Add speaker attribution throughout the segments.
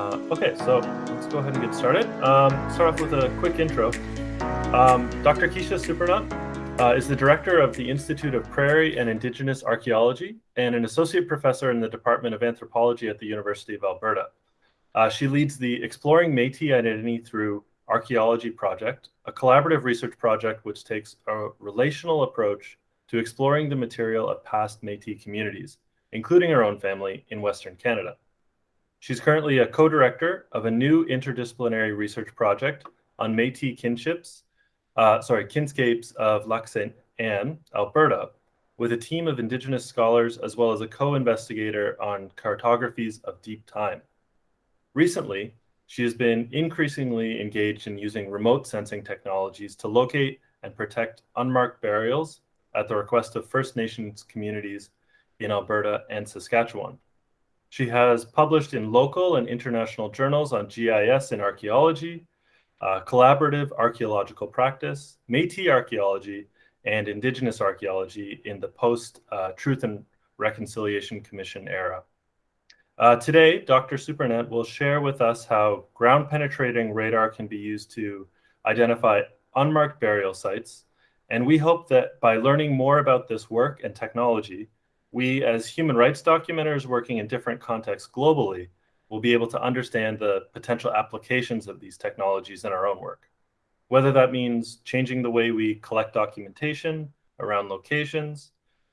Speaker 1: Uh, okay, so let's go ahead and get started. Um, start off with a quick intro. Um, Dr. Keisha Supernant uh, is the director of the Institute of Prairie and Indigenous Archaeology and an associate professor in the Department of Anthropology at the University of Alberta. Uh, she leads the Exploring Métis Identity Through Archaeology project, a collaborative research project which takes a relational approach to exploring the material of past Métis communities, including her own family in Western Canada. She's currently a co-director of a new interdisciplinary research project on Métis kinships, uh, sorry, kinscapes of Lac Saint Anne, Alberta, with a team of Indigenous scholars as well as a co-investigator on cartographies of deep time. Recently, she has been increasingly engaged in using remote sensing technologies to locate and protect unmarked burials at the request of First Nations communities in Alberta and Saskatchewan. She has published in local and international journals on GIS and archaeology, uh, collaborative archaeological practice, Métis archaeology, and Indigenous archaeology in the post uh, Truth and Reconciliation Commission era. Uh, today, Dr. Supernant will share with us how ground penetrating radar can be used to identify unmarked burial sites. And we hope that by learning more about this work and technology, we as human rights documenters working in different contexts globally will be able to understand the potential applications of these technologies in our own work. Whether that means changing the way we collect documentation around locations,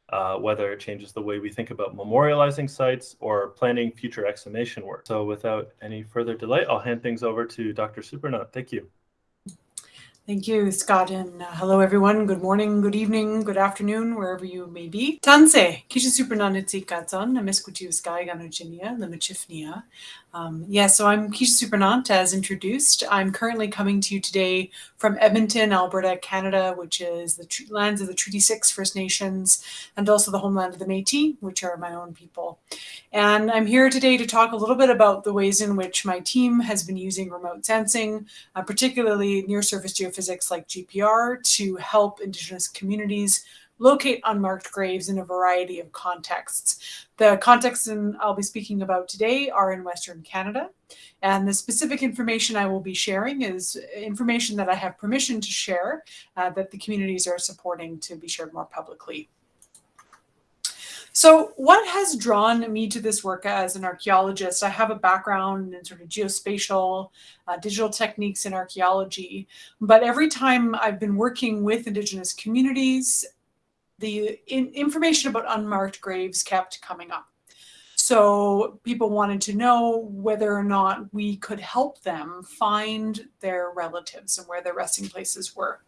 Speaker 1: uh, whether it changes the way we think about memorializing sites or planning future exhumation work. So without any further delay, I'll hand things over to Dr. Supernant. Thank you.
Speaker 2: Thank you, Scott, and uh, hello everyone. Good morning, good evening, good afternoon, wherever you may be. Tanse, kisha supernanitsi katson, namiskutiu sky ganuchinia, limachifnia. Um, yeah, so I'm Keisha Supernant, as introduced. I'm currently coming to you today from Edmonton, Alberta, Canada, which is the lands of the Treaty 6 First Nations, and also the homeland of the Métis, which are my own people. And I'm here today to talk a little bit about the ways in which my team has been using remote sensing, uh, particularly near-surface geophysics like GPR, to help Indigenous communities locate unmarked graves in a variety of contexts. The contexts I'll be speaking about today are in Western Canada, and the specific information I will be sharing is information that I have permission to share uh, that the communities are supporting to be shared more publicly. So what has drawn me to this work as an archaeologist? I have a background in sort of geospatial, uh, digital techniques in archaeology, but every time I've been working with Indigenous communities the in, information about unmarked graves kept coming up. So people wanted to know whether or not we could help them find their relatives and where their resting places were.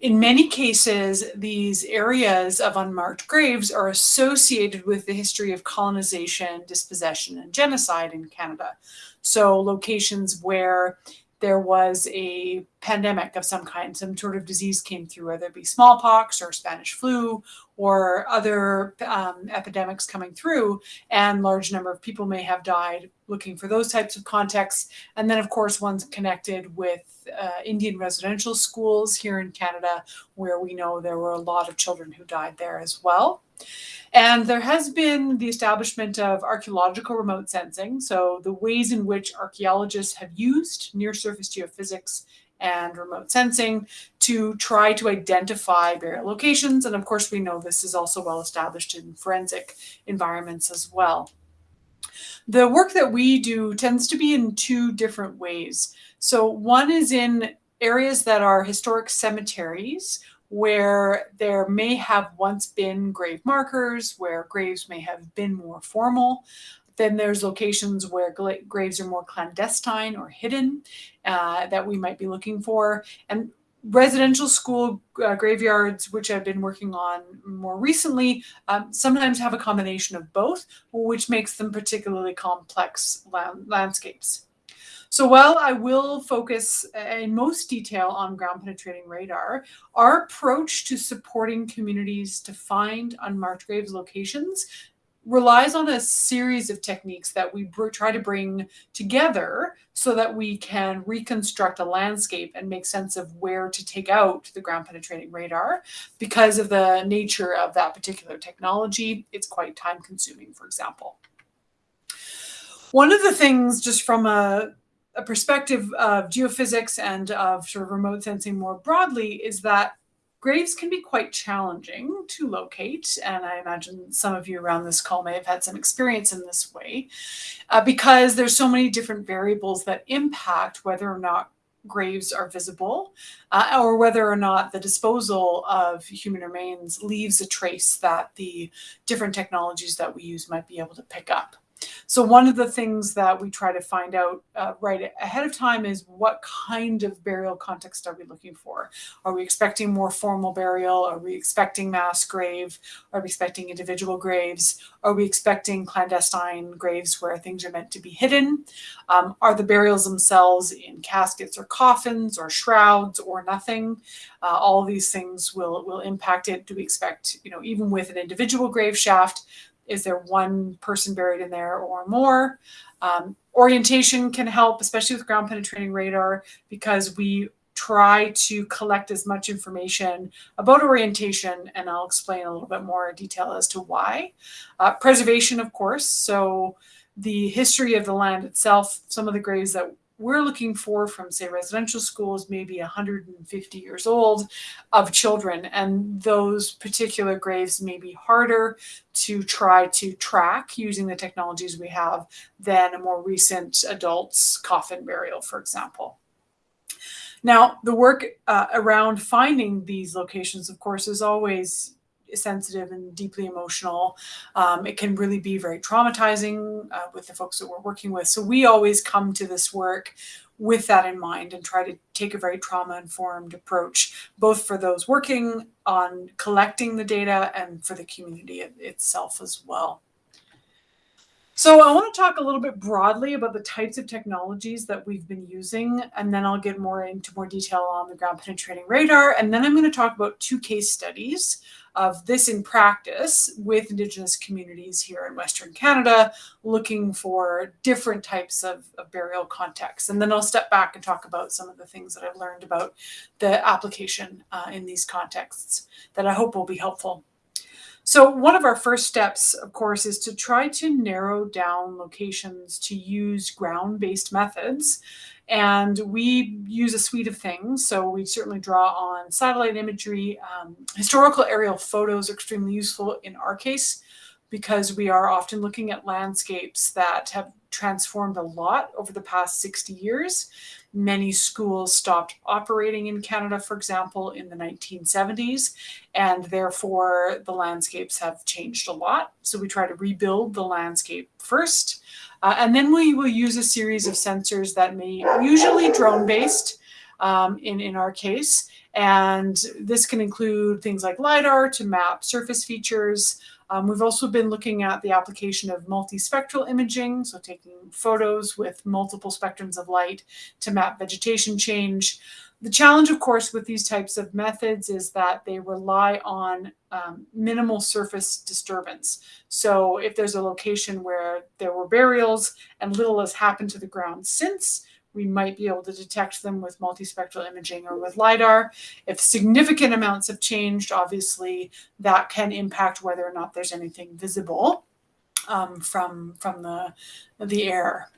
Speaker 2: In many cases, these areas of unmarked graves are associated with the history of colonization, dispossession, and genocide in Canada. So locations where there was a pandemic of some kind, some sort of disease came through, whether it be smallpox or Spanish flu or other um, epidemics coming through, and large number of people may have died looking for those types of contexts. And then, of course, one's connected with uh, Indian residential schools here in Canada, where we know there were a lot of children who died there as well. And there has been the establishment of archaeological remote sensing. So the ways in which archaeologists have used near surface geophysics and remote sensing to try to identify burial locations. And of course, we know this is also well established in forensic environments as well. The work that we do tends to be in two different ways. So one is in areas that are historic cemeteries where there may have once been grave markers, where graves may have been more formal. Then there's locations where graves are more clandestine or hidden uh, that we might be looking for. And residential school uh, graveyards, which I've been working on more recently, um, sometimes have a combination of both, which makes them particularly complex landscapes. So while I will focus uh, in most detail on ground penetrating radar, our approach to supporting communities to find unmarked graves locations relies on a series of techniques that we try to bring together so that we can reconstruct a landscape and make sense of where to take out the ground penetrating radar. Because of the nature of that particular technology, it's quite time consuming, for example. One of the things, just from a, a perspective of geophysics and of sort of remote sensing more broadly, is that graves can be quite challenging to locate. And I imagine some of you around this call may have had some experience in this way uh, because there's so many different variables that impact whether or not graves are visible uh, or whether or not the disposal of human remains leaves a trace that the different technologies that we use might be able to pick up. So one of the things that we try to find out uh, right ahead of time is what kind of burial context are we looking for? Are we expecting more formal burial? Are we expecting mass grave? Are we expecting individual graves? Are we expecting clandestine graves where things are meant to be hidden? Um, are the burials themselves in caskets or coffins or shrouds or nothing? Uh, all these things will, will impact it. Do we expect, you know, even with an individual grave shaft, is there one person buried in there or more? Um, orientation can help, especially with ground penetrating radar, because we try to collect as much information about orientation, and I'll explain a little bit more detail as to why. Uh, preservation, of course, so the history of the land itself, some of the graves that we're looking for from say residential schools maybe 150 years old of children. And those particular graves may be harder to try to track using the technologies we have than a more recent adult's coffin burial for example. Now the work uh, around finding these locations of course is always sensitive and deeply emotional. Um, it can really be very traumatizing uh, with the folks that we're working with. So we always come to this work with that in mind and try to take a very trauma informed approach, both for those working on collecting the data and for the community itself as well. So I want to talk a little bit broadly about the types of technologies that we've been using, and then I'll get more into more detail on the ground penetrating radar. And then I'm going to talk about two case studies of this in practice with Indigenous communities here in Western Canada, looking for different types of, of, burial contexts. And then I'll step back and talk about some of the things that I've learned about the application uh, in these contexts that I hope will be helpful. So one of our first steps, of course, is to try to narrow down locations to use ground-based methods and we use a suite of things. So we certainly draw on satellite imagery. Um, historical aerial photos are extremely useful in our case because we are often looking at landscapes that have transformed a lot over the past 60 years. Many schools stopped operating in Canada, for example, in the 1970s, and therefore the landscapes have changed a lot. So we try to rebuild the landscape first. Uh, and then we will use a series of sensors that may usually drone based um, in, in our case. And this can include things like LiDAR to map surface features. Um, we've also been looking at the application of multispectral imaging, so taking photos with multiple spectrums of light to map vegetation change. The challenge, of course, with these types of methods is that they rely on um, minimal surface disturbance. So if there's a location where there were burials and little has happened to the ground since, we might be able to detect them with multispectral imaging or with LiDAR. If significant amounts have changed, obviously that can impact whether or not there's anything visible um, from, from the, the air.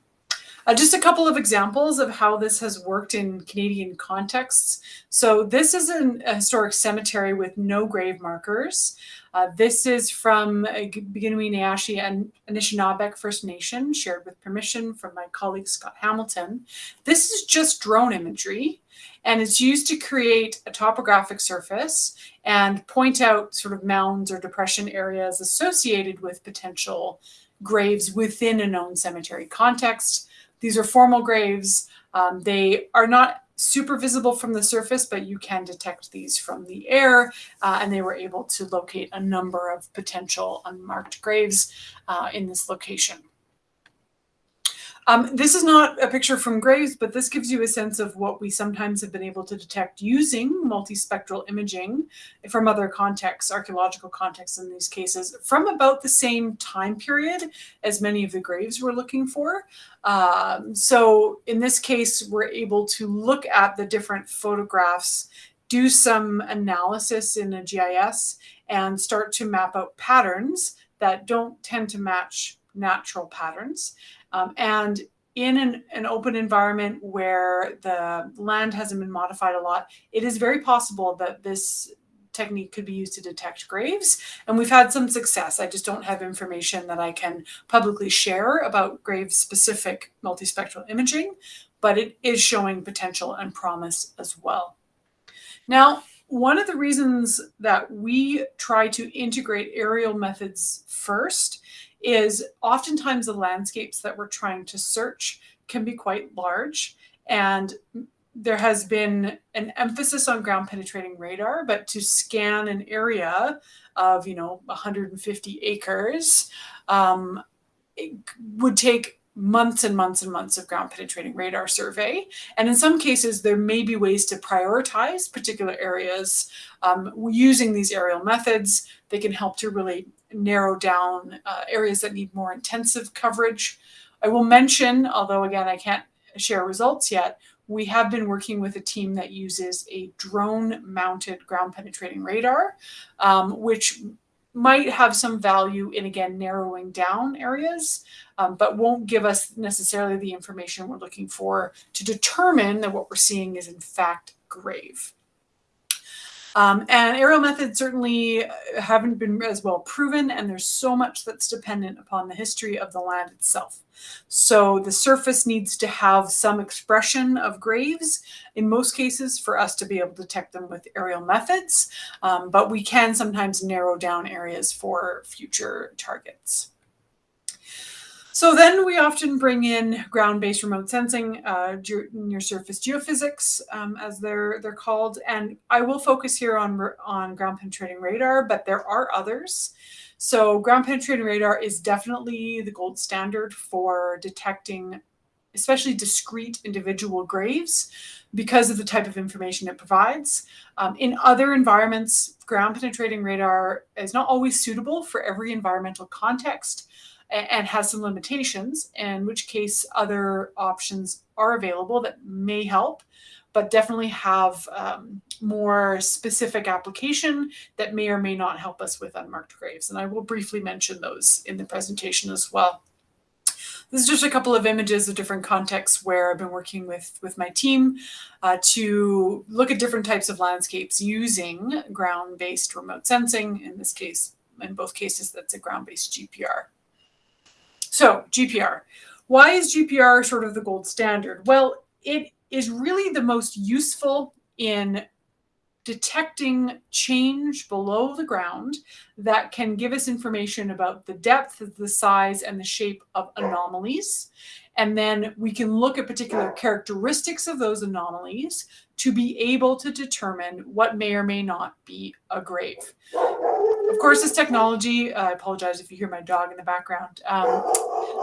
Speaker 2: Uh, just a couple of examples of how this has worked in Canadian contexts. So this is an, a historic cemetery with no grave markers. Uh, this is from Bikinawinaashie and Anishinaabeg First Nation, shared with permission from my colleague Scott Hamilton. This is just drone imagery, and it's used to create a topographic surface and point out sort of mounds or depression areas associated with potential graves within a known cemetery context. These are formal graves. Um, they are not super visible from the surface, but you can detect these from the air. Uh, and they were able to locate a number of potential unmarked graves uh, in this location. Um, this is not a picture from graves, but this gives you a sense of what we sometimes have been able to detect using multispectral imaging from other contexts, archaeological contexts in these cases, from about the same time period as many of the graves we're looking for. Um, so in this case, we're able to look at the different photographs, do some analysis in a GIS, and start to map out patterns that don't tend to match natural patterns. Um, and in an, an, open environment where the land hasn't been modified a lot, it is very possible that this technique could be used to detect graves. And we've had some success. I just don't have information that I can publicly share about grave specific multispectral imaging, but it is showing potential and promise as well. Now, one of the reasons that we try to integrate aerial methods first is oftentimes the landscapes that we're trying to search can be quite large and there has been an emphasis on ground penetrating radar, but to scan an area of, you know, 150 acres um, would take months and months and months of ground penetrating radar survey. And in some cases, there may be ways to prioritize particular areas um, using these aerial methods. They can help to really narrow down uh, areas that need more intensive coverage. I will mention, although again, I can't share results yet, we have been working with a team that uses a drone mounted ground penetrating radar, um, which might have some value in again narrowing down areas, um, but won't give us necessarily the information we're looking for to determine that what we're seeing is in fact grave. Um, and aerial methods certainly haven't been as well proven, and there's so much that's dependent upon the history of the land itself. So the surface needs to have some expression of graves in most cases for us to be able to detect them with aerial methods, um, but we can sometimes narrow down areas for future targets. So then we often bring in ground-based remote sensing, uh, near surface geophysics, um, as they're they're called. And I will focus here on on ground penetrating radar, but there are others. So ground penetrating radar is definitely the gold standard for detecting, especially discrete individual graves, because of the type of information it provides. Um, in other environments, ground penetrating radar is not always suitable for every environmental context and has some limitations, in which case other options are available that may help, but definitely have um, more specific application that may or may not help us with unmarked graves. And I will briefly mention those in the presentation as well. This is just a couple of images of different contexts where I've been working with, with my team uh, to look at different types of landscapes using ground-based remote sensing. In this case, in both cases, that's a ground-based GPR. So GPR. Why is GPR sort of the gold standard? Well, it is really the most useful in detecting change below the ground that can give us information about the depth, the size, and the shape of anomalies. And then we can look at particular characteristics of those anomalies to be able to determine what may or may not be a grave. Course, this technology, uh, I apologize if you hear my dog in the background, um,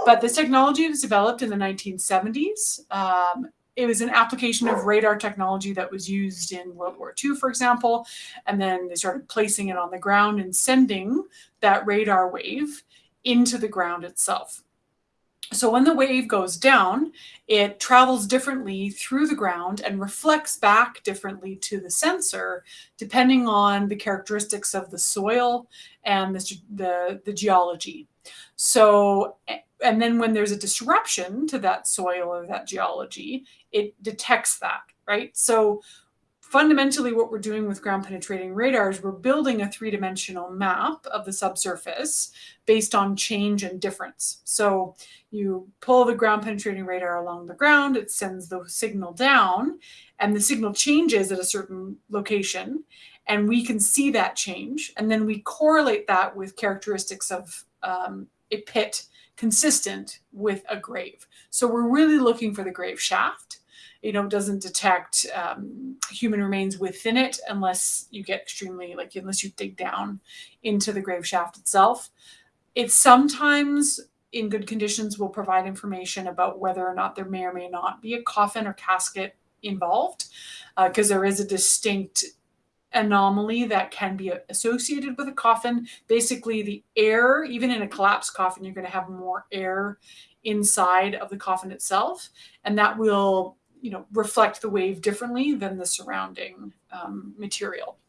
Speaker 2: but this technology was developed in the 1970s. Um, it was an application of radar technology that was used in World War II, for example, and then they started placing it on the ground and sending that radar wave into the ground itself. So when the wave goes down, it travels differently through the ground and reflects back differently to the sensor, depending on the characteristics of the soil and the, the, the geology. So, and then when there's a disruption to that soil or that geology, it detects that, right? So fundamentally what we're doing with ground penetrating radars, we're building a three-dimensional map of the subsurface based on change and difference. So you pull the ground penetrating radar along the ground, it sends the signal down, and the signal changes at a certain location, and we can see that change. And then we correlate that with characteristics of um, a pit consistent with a grave. So we're really looking for the grave shaft you know, doesn't detect um, human remains within it unless you get extremely, like, unless you dig down into the grave shaft itself. It sometimes, in good conditions, will provide information about whether or not there may or may not be a coffin or casket involved, because uh, there is a distinct anomaly that can be associated with a coffin. Basically, the air, even in a collapsed coffin, you're going to have more air inside of the coffin itself, and that will you know, reflect the wave differently than the surrounding um, material.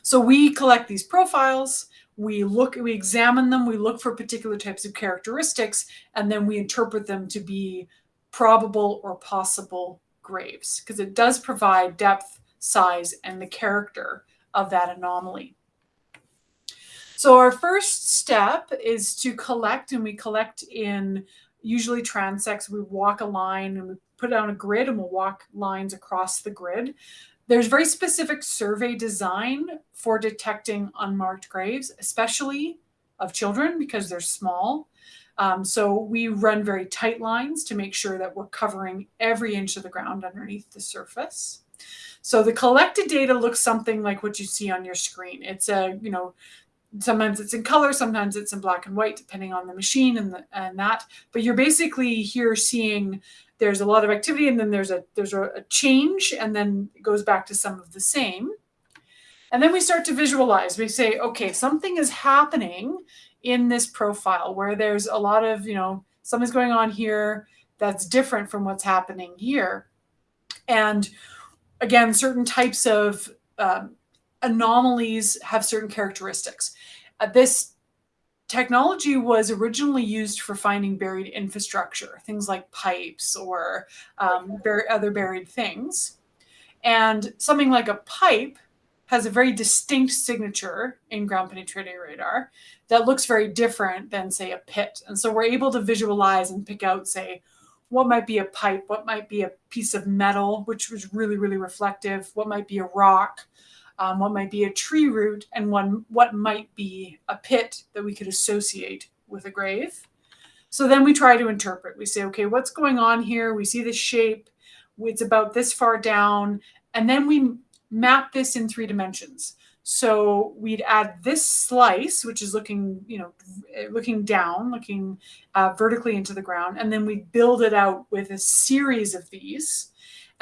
Speaker 2: So we collect these profiles, we look, we examine them, we look for particular types of characteristics, and then we interpret them to be probable or possible graves because it does provide depth, size, and the character of that anomaly. So our first step is to collect, and we collect in usually transects. We walk a line and we put down a grid and we'll walk lines across the grid. There's very specific survey design for detecting unmarked graves, especially of children because they're small. Um, so we run very tight lines to make sure that we're covering every inch of the ground underneath the surface. So the collected data looks something like what you see on your screen. It's a, you know, sometimes it's in color, sometimes it's in black and white, depending on the machine and, the, and that. But you're basically here seeing there's a lot of activity and then there's a there's a, a change and then it goes back to some of the same. And then we start to visualize. We say, okay, something is happening in this profile where there's a lot of, you know, something's going on here that's different from what's happening here. And again, certain types of um, anomalies have certain characteristics. Uh, this technology was originally used for finding buried infrastructure, things like pipes or um, bur other buried things. And something like a pipe has a very distinct signature in ground penetrating radar that looks very different than, say, a pit. And so we're able to visualize and pick out, say, what might be a pipe, what might be a piece of metal, which was really, really reflective, what might be a rock, um, what might be a tree root, and one what might be a pit that we could associate with a grave. So then we try to interpret. We say, okay, what's going on here? We see the shape. It's about this far down. And then we map this in three dimensions. So we'd add this slice, which is looking, you know, looking down, looking uh, vertically into the ground, and then we build it out with a series of these.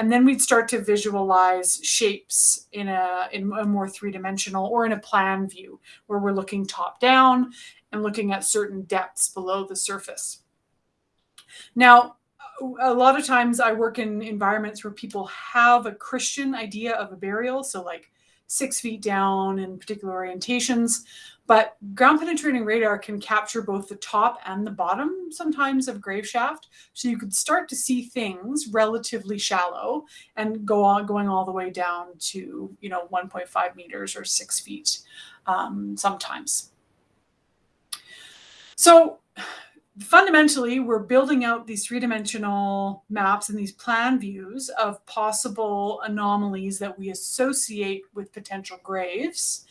Speaker 2: And then we'd start to visualize shapes in a, in a more three-dimensional or in a plan view where we're looking top down and looking at certain depths below the surface. Now, a lot of times I work in environments where people have a Christian idea of a burial. So like six feet down in particular orientations, but ground penetrating radar can capture both the top and the bottom sometimes of grave shaft. So you could start to see things relatively shallow and go on going all the way down to, you know, 1.5 meters or six feet um, sometimes. So fundamentally, we're building out these three-dimensional maps and these plan views of possible anomalies that we associate with potential graves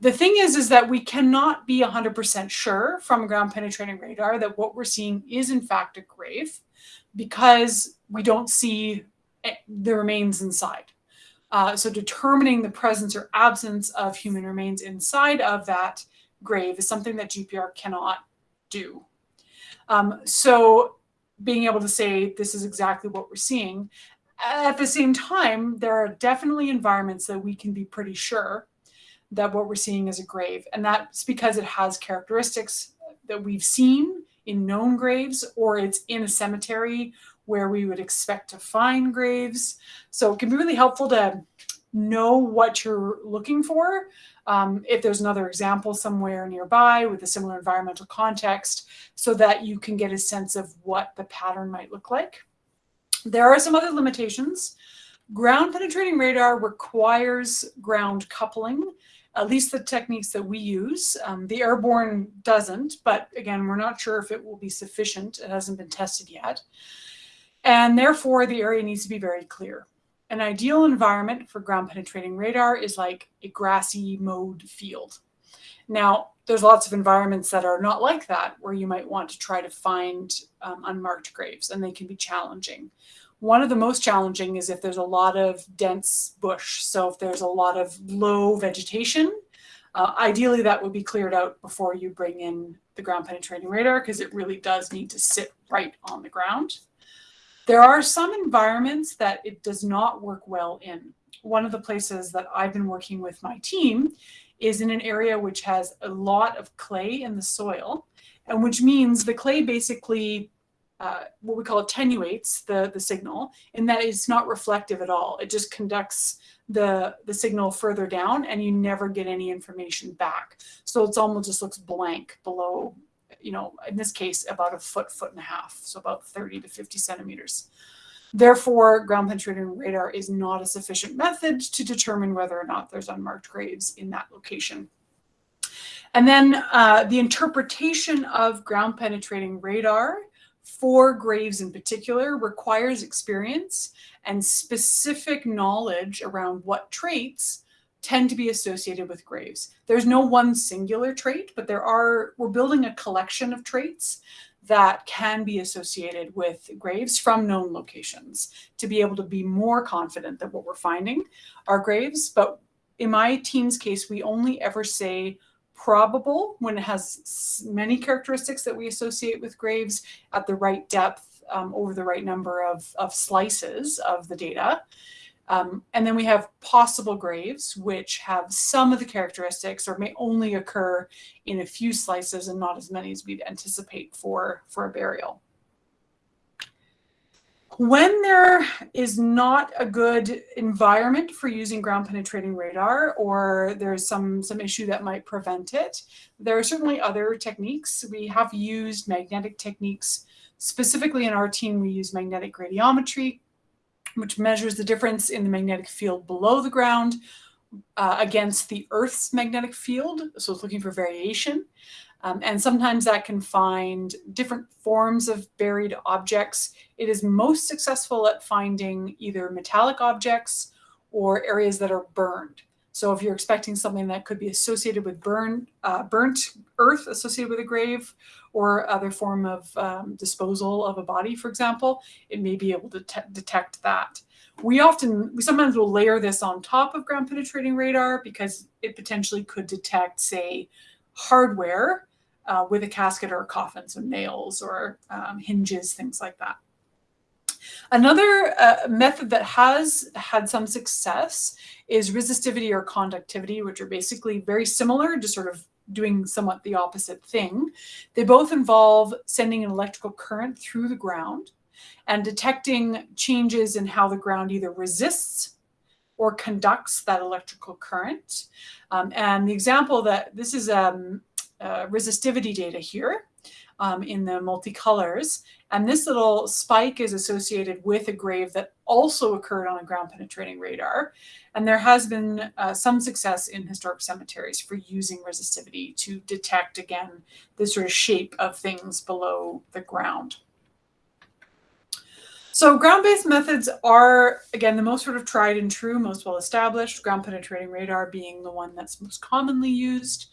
Speaker 2: the thing is, is that we cannot be 100% sure from ground penetrating radar that what we're seeing is in fact a grave because we don't see the remains inside. Uh, so determining the presence or absence of human remains inside of that grave is something that GPR cannot do. Um, so being able to say this is exactly what we're seeing. At the same time, there are definitely environments that we can be pretty sure that what we're seeing is a grave. And that's because it has characteristics that we've seen in known graves or it's in a cemetery where we would expect to find graves. So it can be really helpful to know what you're looking for. Um, if there's another example somewhere nearby with a similar environmental context so that you can get a sense of what the pattern might look like. There are some other limitations. Ground penetrating radar requires ground coupling at least the techniques that we use. Um, the airborne doesn't, but again, we're not sure if it will be sufficient. It hasn't been tested yet. And therefore, the area needs to be very clear. An ideal environment for ground penetrating radar is like a grassy mowed field. Now, there's lots of environments that are not like that, where you might want to try to find um, unmarked graves, and they can be challenging. One of the most challenging is if there's a lot of dense bush. So if there's a lot of low vegetation, uh, ideally that would be cleared out before you bring in the ground penetrating radar because it really does need to sit right on the ground. There are some environments that it does not work well in. One of the places that I've been working with my team is in an area which has a lot of clay in the soil, and which means the clay basically uh, what we call attenuates the, the signal in that it's not reflective at all. It just conducts the, the signal further down and you never get any information back. So it's almost just looks blank below, you know, in this case, about a foot, foot and a half. So about 30 to 50 centimeters. Therefore, ground penetrating radar is not a sufficient method to determine whether or not there's unmarked graves in that location. And then uh, the interpretation of ground penetrating radar for graves in particular requires experience and specific knowledge around what traits tend to be associated with graves. There's no one singular trait, but there are, we're building a collection of traits that can be associated with graves from known locations to be able to be more confident that what we're finding are graves. But in my team's case, we only ever say probable when it has many characteristics that we associate with graves at the right depth um, over the right number of, of slices of the data. Um, and then we have possible graves, which have some of the characteristics or may only occur in a few slices and not as many as we'd anticipate for, for a burial. When there is not a good environment for using ground penetrating radar or there's some, some issue that might prevent it, there are certainly other techniques. We have used magnetic techniques. Specifically in our team, we use magnetic gradiometry, which measures the difference in the magnetic field below the ground uh, against the Earth's magnetic field. So it's looking for variation. Um, and sometimes that can find different forms of buried objects. It is most successful at finding either metallic objects or areas that are burned. So if you're expecting something that could be associated with burn, uh, burnt earth associated with a grave or other form of um, disposal of a body, for example, it may be able to detect that. We often, we sometimes will layer this on top of ground penetrating radar because it potentially could detect, say, hardware uh, with a casket or a coffin, so nails or um, hinges, things like that. Another uh, method that has had some success is resistivity or conductivity, which are basically very similar, just sort of doing somewhat the opposite thing. They both involve sending an electrical current through the ground and detecting changes in how the ground either resists or conducts that electrical current. Um, and the example that this is um, uh, resistivity data here um, in the multicolors. And this little spike is associated with a grave that also occurred on a ground penetrating radar. And there has been uh, some success in historic cemeteries for using resistivity to detect, again, the sort of shape of things below the ground. So ground-based methods are, again, the most sort of tried and true, most well-established, ground penetrating radar being the one that's most commonly used.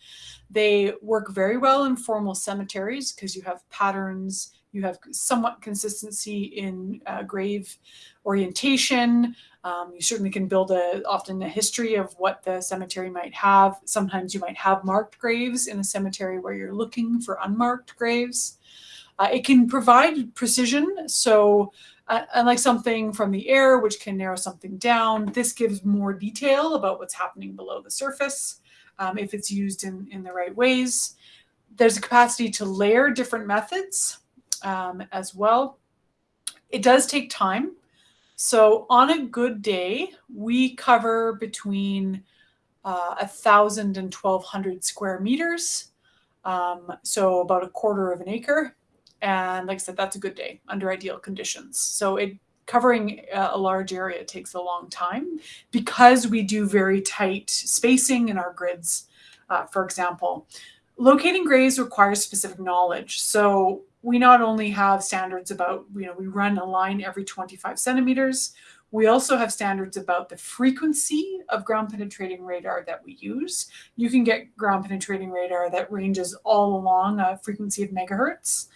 Speaker 2: They work very well in formal cemeteries because you have patterns, you have somewhat consistency in uh, grave orientation. Um, you certainly can build a often a history of what the cemetery might have. Sometimes you might have marked graves in a cemetery where you're looking for unmarked graves. Uh, it can provide precision. So uh, unlike something from the air, which can narrow something down, this gives more detail about what's happening below the surface um, if it's used in, in the right ways. There's a capacity to layer different methods um, as well. It does take time. So on a good day, we cover between uh, 1,000 and 1,200 square meters. Um, so about a quarter of an acre. And like I said, that's a good day under ideal conditions. So it covering a large area takes a long time because we do very tight spacing in our grids, uh, for example. Locating graves requires specific knowledge. So we not only have standards about, you know, we run a line every 25 centimeters, we also have standards about the frequency of ground penetrating radar that we use. You can get ground penetrating radar that ranges all along a frequency of megahertz.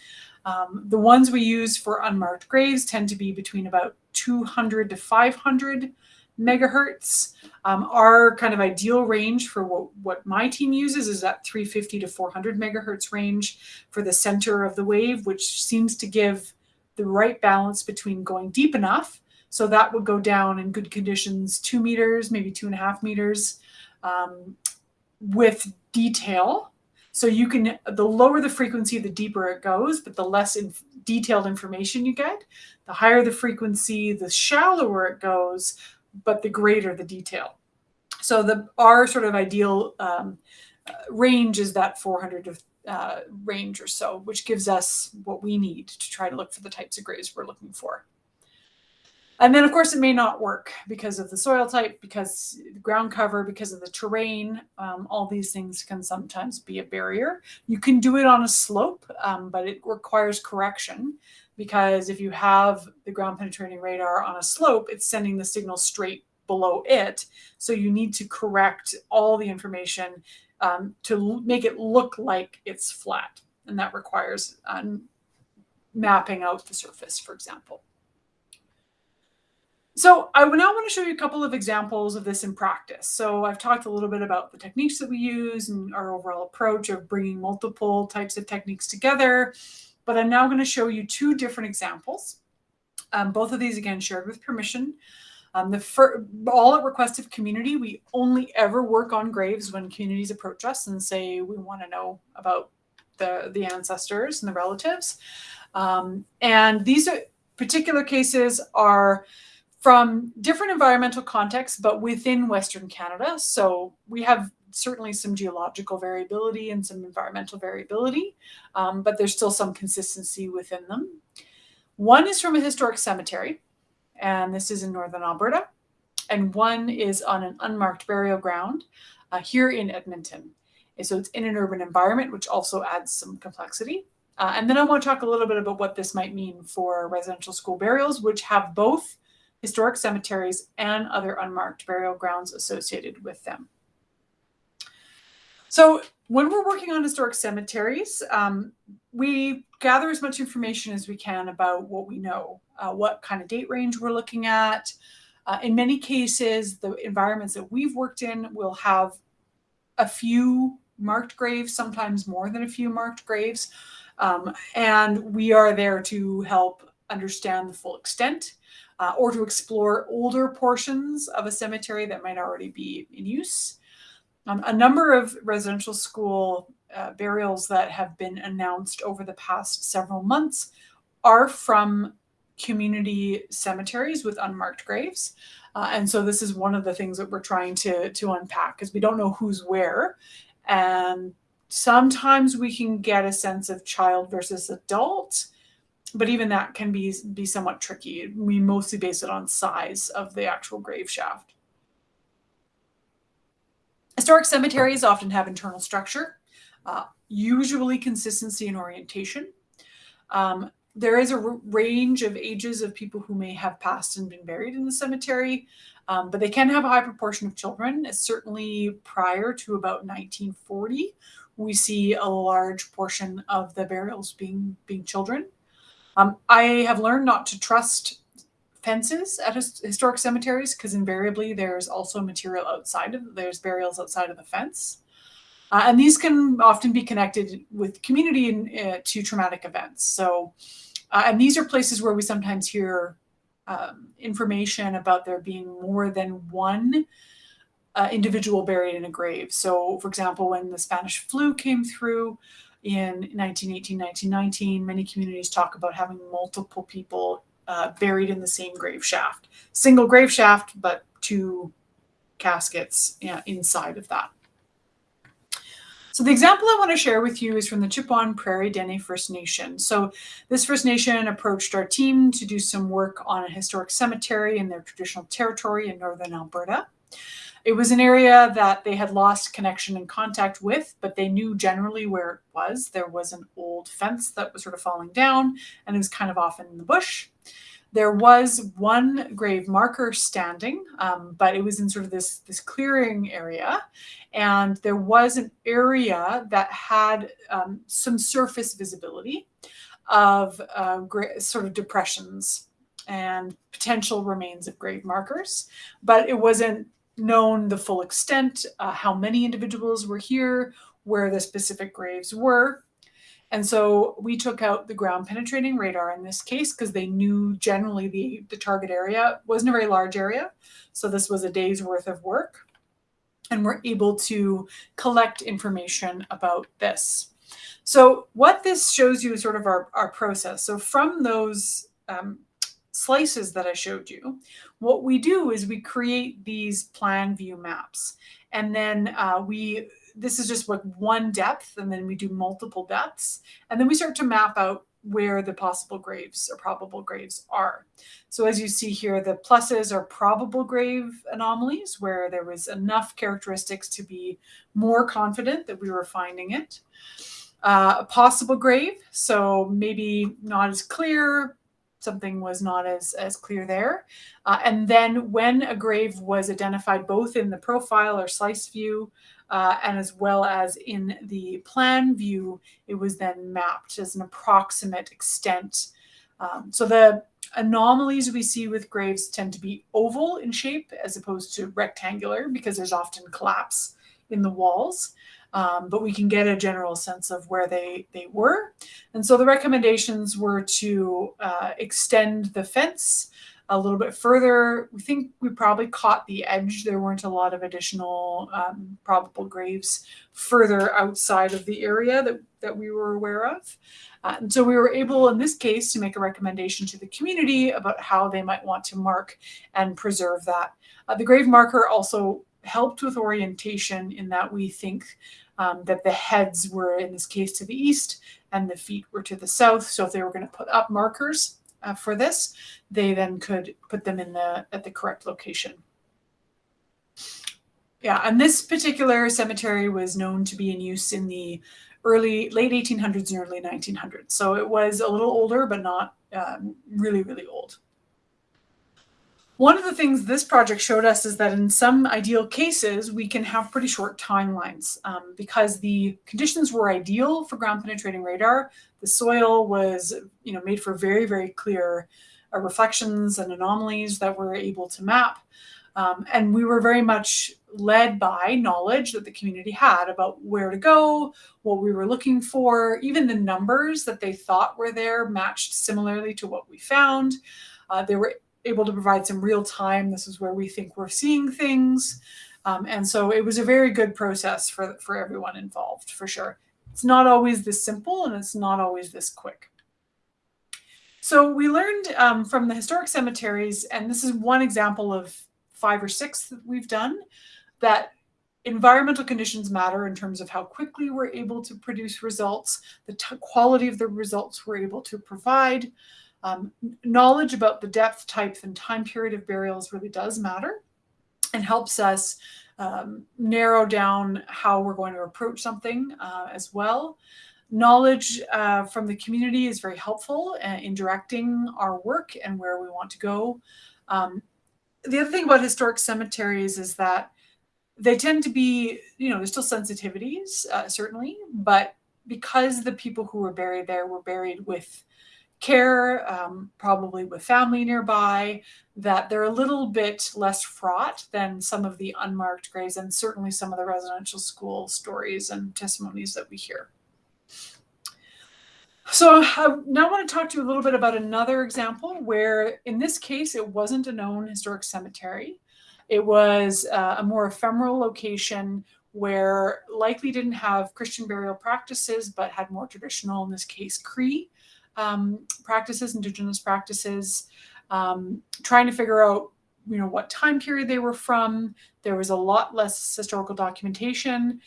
Speaker 2: Um, the ones we use for unmarked graves tend to be between about 200 to 500 megahertz. Um, our kind of ideal range for what, what my team uses is that 350 to 400 megahertz range for the center of the wave, which seems to give the right balance between going deep enough. So that would go down in good conditions, two meters, maybe two and a half meters um, with detail So you can, the lower the frequency, the deeper it goes, but the less inf- detailed information you get. The higher the frequency, the shallower it goes, but the greater the detail. So the our sort of ideal um, uh, range is that 400 uh, range or so, which gives us what we need to try to look for the types of graves we're looking for. And then, of course, it may not work because of the soil type, because ground cover, because of the terrain. Um, all these things can sometimes be a barrier. You can do it on a slope, um, but it requires correction because if you have the ground penetrating radar on a slope, it's sending the signal straight below it. So you need to correct all the information um, to make it look like it's flat. And that requires um, mapping out the surface, for example. So I now want to show you a couple of examples of this in practice. So I've talked a little bit about the techniques that we use and our overall approach of bringing multiple types of techniques together. But I'm now going to show you two different examples. Um, both of these, again, shared with permission. Um, the all at request of community, we only ever work on graves when communities approach us and say we want to know about the the ancestors and the relatives. Um, and these are, particular cases are from different environmental contexts, but within Western Canada. So we have certainly some geological variability and some environmental variability, um, but there's still some consistency within them. One is from a historic cemetery, and this is in northern Alberta, and one is on an unmarked burial ground uh, here in Edmonton. And so it's in an urban environment, which also adds some complexity. Uh, and then I want to talk a little bit about what this might mean for residential school burials, which have both historic cemeteries, and other unmarked burial grounds associated with them. So when we're working on historic cemeteries, um, we gather as much information as we can about what we know, uh, what kind of date range we're looking at. Uh, in many cases, the environments that we've worked in will have a few marked graves, sometimes more than a few marked graves. Um, and we are there to help understand the full extent uh, or to explore older portions of a cemetery that might already be in use. Um, a number of residential school uh, burials that have been announced over the past several months are from community cemeteries with unmarked graves. Uh, and so this is one of the things that we're trying to, to unpack because we don't know who's where. And sometimes we can get a sense of child versus adult but even that can be be somewhat tricky. We mostly base it on size of the actual grave shaft. Historic cemeteries often have internal structure, uh, usually consistency and orientation. Um, there is a range of ages of people who may have passed and been buried in the cemetery, um, but they can have a high proportion of children. certainly prior to about 1940, we see a large portion of the burials being being children. Um, I have learned not to trust fences at historic cemeteries because invariably there's also material outside of there's burials outside of the fence. Uh, and these can often be connected with community uh, to traumatic events. So, uh, and these are places where we sometimes hear um, information about there being more than one uh, individual buried in a grave. So, for example, when the Spanish flu came through, in 1918, 1919, many communities talk about having multiple people uh, buried in the same grave shaft. Single grave shaft, but two caskets inside of that. So the example I want to share with you is from the Chipewyan Prairie Dene First Nation. So this First Nation approached our team to do some work on a historic cemetery in their traditional territory in northern Alberta. It was an area that they had lost connection and contact with, but they knew generally where it was. There was an old fence that was sort of falling down, and it was kind of off in the bush. There was one grave marker standing, um, but it was in sort of this, this clearing area. And there was an area that had um, some surface visibility of uh, sort of depressions and potential remains of grave markers, but it wasn't known the full extent, uh, how many individuals were here, where the specific graves were. And so we took out the ground penetrating radar in this case because they knew generally the, the target area wasn't a very large area. So this was a day's worth of work. and we're able to collect information about this. So what this shows you is sort of our, our process. So from those um, slices that I showed you, what we do is we create these plan view maps. And then uh, we, this is just like one depth, and then we do multiple depths. And then we start to map out where the possible graves or probable graves are. So as you see here, the pluses are probable grave anomalies where there was enough characteristics to be more confident that we were finding it. Uh, a possible grave, so maybe not as clear, something was not as, as clear there. Uh, and then when a grave was identified both in the profile or slice view uh, and as well as in the plan view, it was then mapped as an approximate extent. Um, so the anomalies we see with graves tend to be oval in shape as opposed to rectangular because there's often collapse in the walls um, but we can get a general sense of where they, they were. And so the recommendations were to uh, extend the fence a little bit further. We think we probably caught the edge. There weren't a lot of additional um, probable graves further outside of the area that, that we were aware of. Uh, and so we were able, in this case, to make a recommendation to the community about how they might want to mark and preserve that. Uh, the grave marker also helped with orientation in that we think um, that the heads were, in this case, to the east and the feet were to the south. So if they were going to put up markers uh, for this, they then could put them in the at the correct location. Yeah, and this particular cemetery was known to be in use in the early, late 1800s and early 1900s. So it was a little older, but not um, really, really old. One of the things this project showed us is that in some ideal cases, we can have pretty short timelines um, because the conditions were ideal for ground penetrating radar. The soil was, you know, made for very, very clear uh, reflections and anomalies that we're able to map. Um, and we were very much led by knowledge that the community had about where to go, what we were looking for, even the numbers that they thought were there matched similarly to what we found. Uh, there were able to provide some real time. This is where we think we're seeing things. Um, and so it was a very good process for, for everyone involved, for sure. It's not always this simple and it's not always this quick. So we learned um, from the historic cemeteries, and this is one example of five or six that we've done, that environmental conditions matter in terms of how quickly we're able to produce results, the quality of the results we're able to provide, um, knowledge about the depth, type, and time period of burials really does matter and helps us um, narrow down how we're going to approach something uh, as well. Knowledge uh, from the community is very helpful uh, in directing our work and where we want to go. Um, the other thing about historic cemeteries is that they tend to be, you know, there's still sensitivities, uh, certainly, but because the people who were buried there were buried with care, um, probably with family nearby, that they're a little bit less fraught than some of the unmarked graves and certainly some of the residential school stories and testimonies that we hear. So I now want to talk to you a little bit about another example where in this case, it wasn't a known historic cemetery. It was uh, a more ephemeral location where likely didn't have Christian burial practices, but had more traditional, in this case, Cree um, practices, indigenous practices, um, trying to figure out you know what time period they were from. There was a lot less historical documentation.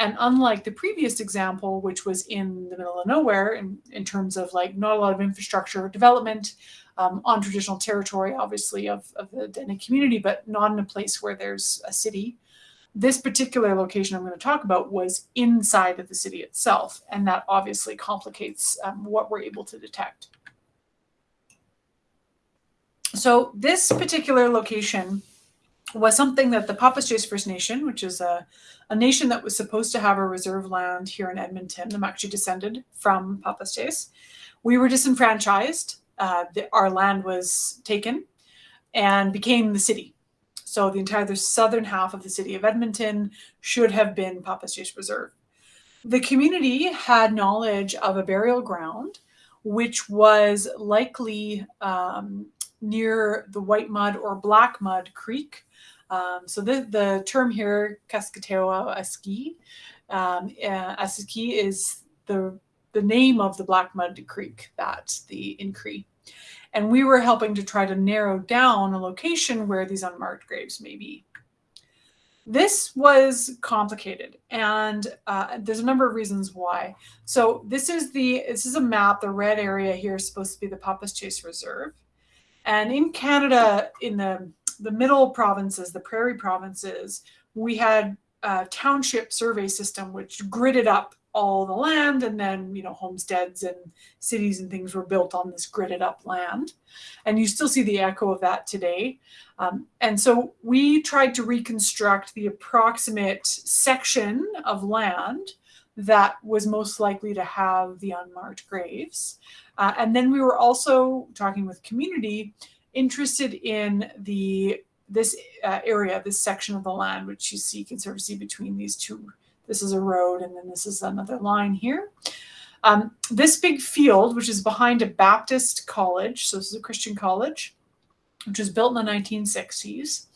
Speaker 2: And unlike the previous example, which was in the middle of nowhere in, in terms of like not a lot of infrastructure development um, on traditional territory, obviously, of, of the Dene community, but not in a place where there's a city, this particular location I'm going to talk about was inside of the city itself, and that obviously complicates um, what we're able to detect. So this particular location was something that the Papaschase First Nation, which is a, a nation that was supposed to have a reserve land here in Edmonton, I'm actually descended from Papaschase. We were disenfranchised. Uh, the, our land was taken and became the city. So the entire the southern half of the city of Edmonton should have been Papaschase Reserve. The community had knowledge of a burial ground, which was likely um, near the White Mud or Black Mud Creek. Um, so the, the term here, Kaskatew'a Aski, um, uh, Aski is the, the name of the Black Mud Creek that the Incree. And we were helping to try to narrow down a location where these unmarked graves may be. This was complicated, and uh, there's a number of reasons why. So this is the this is a map. The red area here is supposed to be the Papaschase Reserve, and in Canada, in the the middle provinces, the prairie provinces, we had a township survey system which gridded up all the land and then you know homesteads and cities and things were built on this gridded up land. And you still see the echo of that today. Um, and so we tried to reconstruct the approximate section of land that was most likely to have the unmarked graves. Uh, and then we were also talking with community interested in the this uh, area this section of the land which you see see between these two this is a road, and then this is another line here. Um, this big field, which is behind a Baptist college, so this is a Christian college, which was built in the 1960s,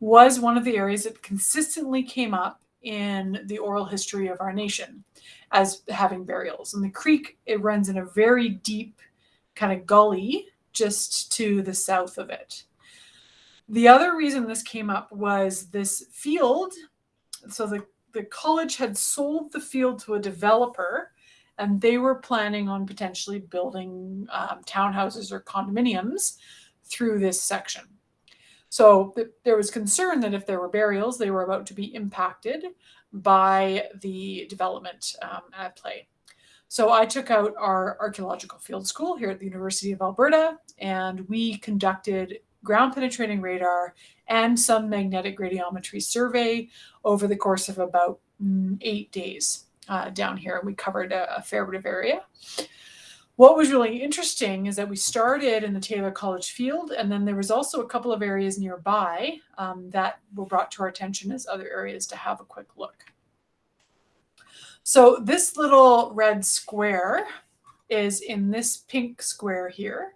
Speaker 2: was one of the areas that consistently came up in the oral history of our nation as having burials. And the creek, it runs in a very deep kind of gully just to the south of it. The other reason this came up was this field. So the the college had sold the field to a developer and they were planning on potentially building um, townhouses or condominiums through this section. So th there was concern that if there were burials, they were about to be impacted by the development um, at play. So I took out our archaeological field school here at the University of Alberta, and we conducted ground penetrating radar and some magnetic gradiometry survey over the course of about mm, eight days uh, down here. And We covered a, a, fair bit of area. What was really interesting is that we started in the Taylor College field, and then there was also a couple of areas nearby um, that were brought to our attention as other areas to have a quick look. So this little red square is in this pink square here.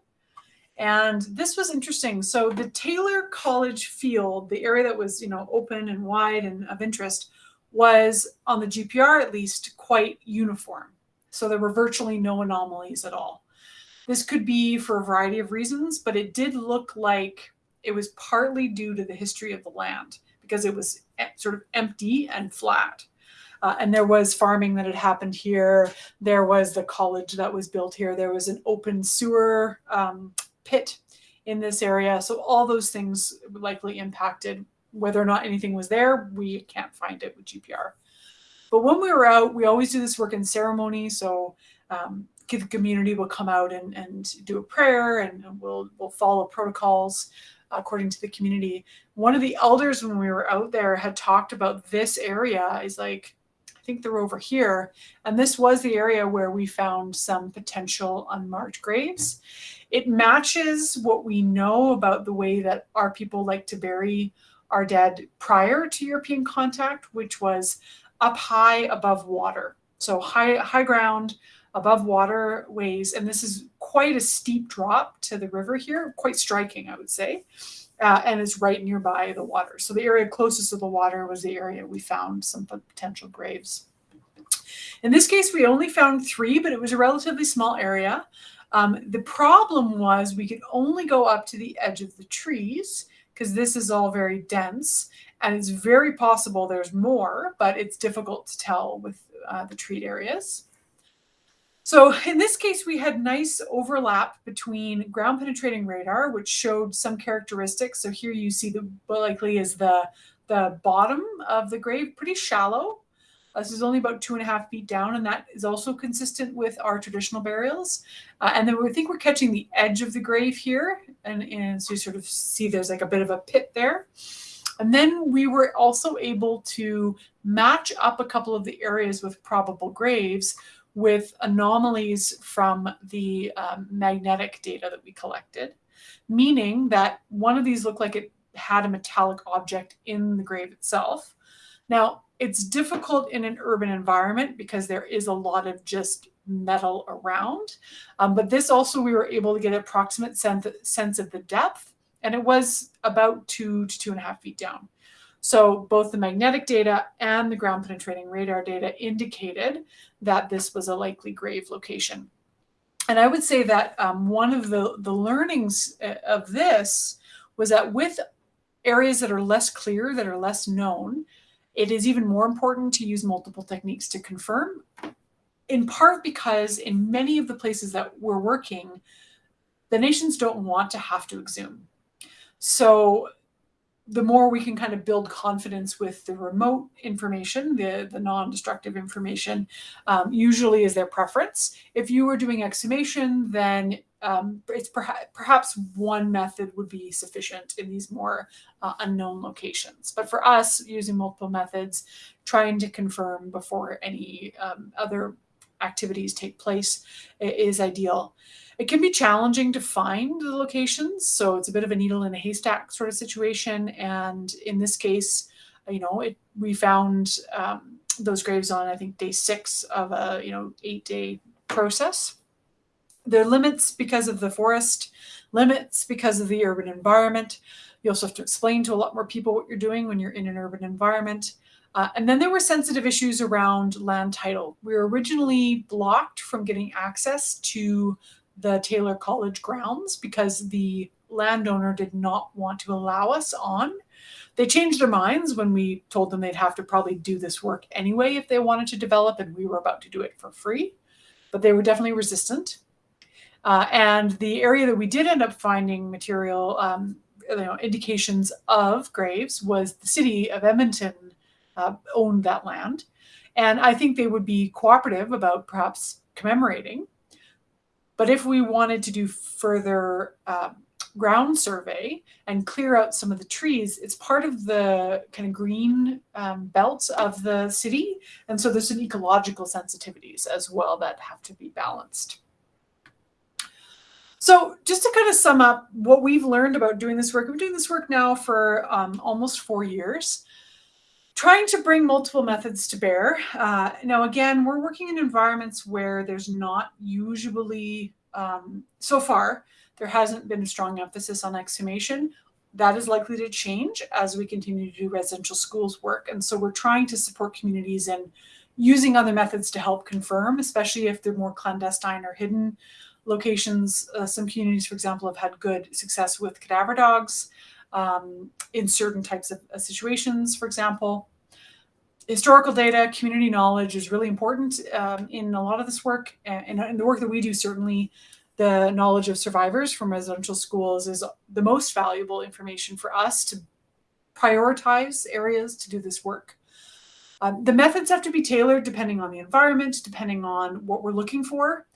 Speaker 2: And this was interesting. So the Taylor College field, the area that was, you know, open and wide and of interest, was on the GPR at least quite uniform. So there were virtually no anomalies at all. This could be for a variety of reasons, but it did look like it was partly due to the history of the land because it was sort of empty and flat. Uh, and there was farming that had happened here. There was the college that was built here. There was an open sewer um, pit in this area. So all those things likely impacted whether or not anything was there. We can't find it with GPR. But when we were out, we always do this work in ceremony. So um, the community will come out and, and do a prayer and, we'll, we'll follow protocols according to the community. One of the elders when we were out there had talked about this area is like, I think they're over here. And this was the area where we found some potential unmarked graves. It matches what we know about the way that our people like to bury our dead prior to European contact, which was up high above water. So high, high ground above waterways. And this is quite a steep drop to the river here, quite striking, I would say. Uh, and it's right nearby the water. So the area closest to the water was the area we found some potential graves. In this case, we only found three, but it was a relatively small area. Um, the problem was we could only go up to the edge of the trees because this is all very dense and it's very possible there's more, but it's difficult to tell with uh, the treat areas. So in this case, we had nice overlap between ground penetrating radar, which showed some characteristics. So here you see the likely is the, the bottom of the grave, pretty shallow. This is only about two and a half feet down, and that is also consistent with our traditional burials. Uh, and then we think we're catching the edge of the grave here, and, and so you sort of see there's like a bit of a pit there. And then we were also able to match up a couple of the areas with probable graves with anomalies from the um, magnetic data that we collected, meaning that one of these looked like it had a metallic object in the grave itself. Now, it's difficult in an urban environment because there is a lot of just metal around. Um, but this also, we were able to get approximate sense, sense of the depth, and it was about two to two and a half feet down. So both the magnetic data and the ground penetrating radar data indicated that this was a likely grave location. And I would say that um, one of the, the learnings uh, of this was that with areas that are less clear, that are less known, it is even more important to use multiple techniques to confirm, in part because in many of the places that we're working, the nations don't want to have to exhume. So the more we can kind of build confidence with the remote information, the, the non-destructive information, um, usually is their preference. If you were doing exhumation, then um, it's perha perhaps one method would be sufficient in these more uh, unknown locations. But for us, using multiple methods, trying to confirm before any um, other activities take place is ideal. It can be challenging to find the locations, so it's a bit of a needle in a haystack sort of situation. And in this case, you know, it, we found um, those graves on I think day six of a you know eight day process. There are limits because of the forest, limits because of the urban environment. You also have to explain to a lot more people what you're doing when you're in an urban environment. Uh, and then there were sensitive issues around land title. We were originally blocked from getting access to the Taylor College grounds because the landowner did not want to allow us on. They changed their minds when we told them they'd have to probably do this work anyway if they wanted to develop, and we were about to do it for free. But they were definitely resistant. Uh, and the area that we did end up finding material, um, you know, indications of graves was the city of Edmonton uh, owned that land. And I think they would be cooperative about perhaps commemorating but if we wanted to do further um, ground survey and clear out some of the trees, it's part of the kind of green um, belt of the city. And so there's some ecological sensitivities as well that have to be balanced. So just to kind of sum up what we've learned about doing this work, we've been doing this work now for um, almost four years trying to bring multiple methods to bear. Uh, now, again, we're working in environments where there's not usually, um, so far, there hasn't been a strong emphasis on exhumation. That is likely to change as we continue to do residential schools work. And so we're trying to support communities and using other methods to help confirm, especially if they're more clandestine or hidden locations. Uh, some communities, for example, have had good success with cadaver dogs um, in certain types of uh, situations, for example. Historical data, community knowledge is really important um, in a lot of this work. And in the work that we do, certainly the knowledge of survivors from residential schools is the most valuable information for us to prioritize areas to do this work. Um, the methods have to be tailored depending on the environment, depending on what we're looking for.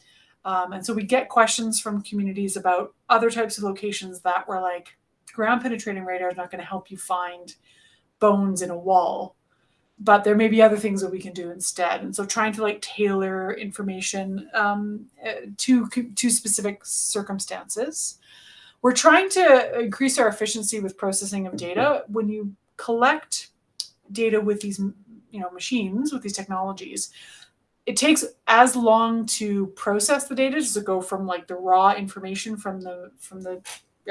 Speaker 2: Um, and so we get questions from communities about other types of locations that were like, ground penetrating radar is not going to help you find bones in a wall but there may be other things that we can do instead. And so trying to like tailor information um, uh, to to specific circumstances. We're trying to increase our efficiency with processing of data. When you collect data with these you know machines with these technologies it takes as long to process the data to go from like the raw information from the from the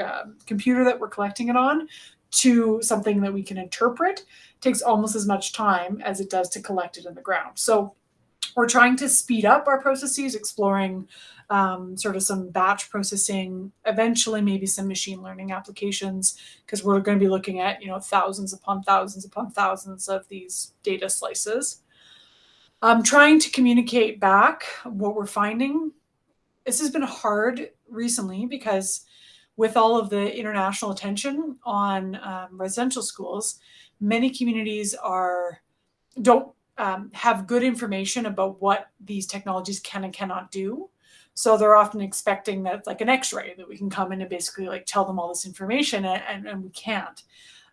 Speaker 2: uh, computer that we're collecting it on to something that we can interpret it takes almost as much time as it does to collect it in the ground. So we're trying to speed up our processes, exploring um, sort of some batch processing, eventually maybe some machine learning applications, because we're going to be looking at, you know, thousands upon thousands upon thousands of these data slices. I'm trying to communicate back what we're finding. This has been hard recently because with all of the international attention on um, residential schools, many communities are don't um, have good information about what these technologies can and cannot do. So they're often expecting that like an X-ray that we can come in and basically like tell them all this information, and, and, and we can't.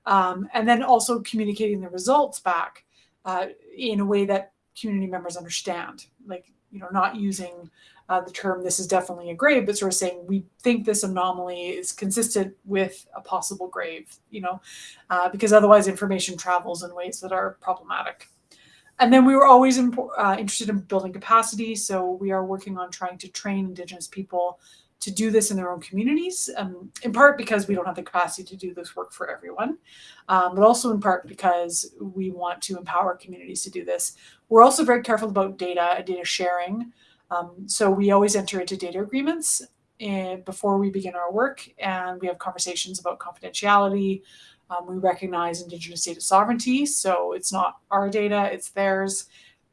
Speaker 2: Um, and then also communicating the results back uh, in a way that community members understand, like you know, not using uh, the term this is definitely a grave, but sort of saying we think this anomaly is consistent with a possible grave, you know, uh, because otherwise information travels in ways that are problematic. And then we were always uh, interested in building capacity. So we are working on trying to train Indigenous people to do this in their own communities, um, in part because we don't have the capacity to do this work for everyone, um, but also in part because we want to empower communities to do this. We're also very careful about data and data sharing. Um, so we always enter into data agreements eh, before we begin our work, and we have conversations about confidentiality. Um, we recognize Indigenous data sovereignty, so it's not our data, it's theirs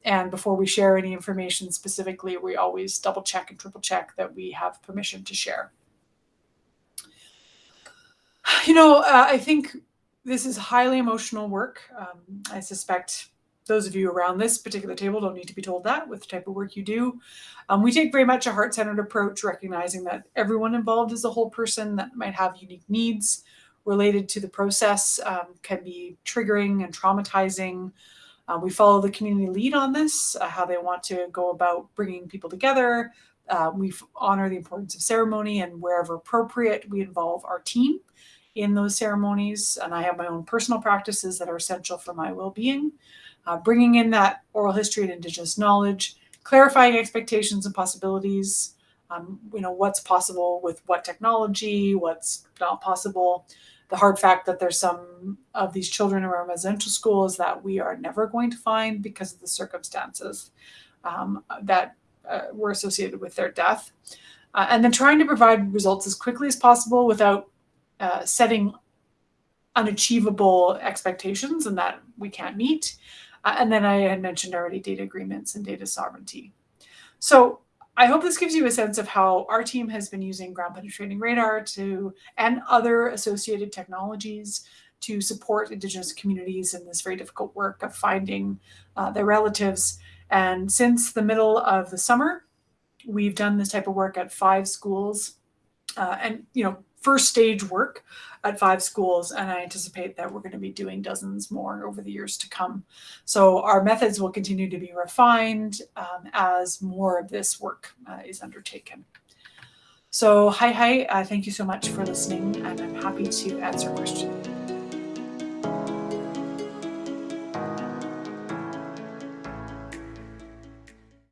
Speaker 2: and before we share any information specifically, we always double check and triple check that we have permission to share. You know, uh, I think this is highly emotional work. Um, I suspect those of you around this particular table don't need to be told that with the type of work you do. Um, we take very much a heart-centered approach, recognizing that everyone involved is a whole person that might have unique needs related to the process, um, can be triggering and traumatizing, uh, we follow the community lead on this, uh, how they want to go about bringing people together. Uh, we honor the importance of ceremony and wherever appropriate, we involve our team in those ceremonies. And I have my own personal practices that are essential for my well-being. Uh, bringing in that oral history and Indigenous knowledge, clarifying expectations and possibilities, um, you know, what's possible with what technology, what's not possible, the hard fact that there's some of these children in residential schools that we are never going to find because of the circumstances um, that uh, were associated with their death. Uh, and then trying to provide results as quickly as possible without uh, setting unachievable expectations and that we can't meet. Uh, and then I had mentioned already data agreements and data sovereignty. So I hope this gives you a sense of how our team has been using ground penetrating radar to and other associated technologies to support Indigenous communities in this very difficult work of finding uh, their relatives. And since the middle of the summer, we've done this type of work at five schools. Uh, and, you know, first stage work at five schools, and I anticipate that we're going to be doing dozens more over the years to come. So our methods will continue to be refined um, as more of this work uh, is undertaken. So hi, hi, uh, thank you so much for listening, and I'm happy to answer questions.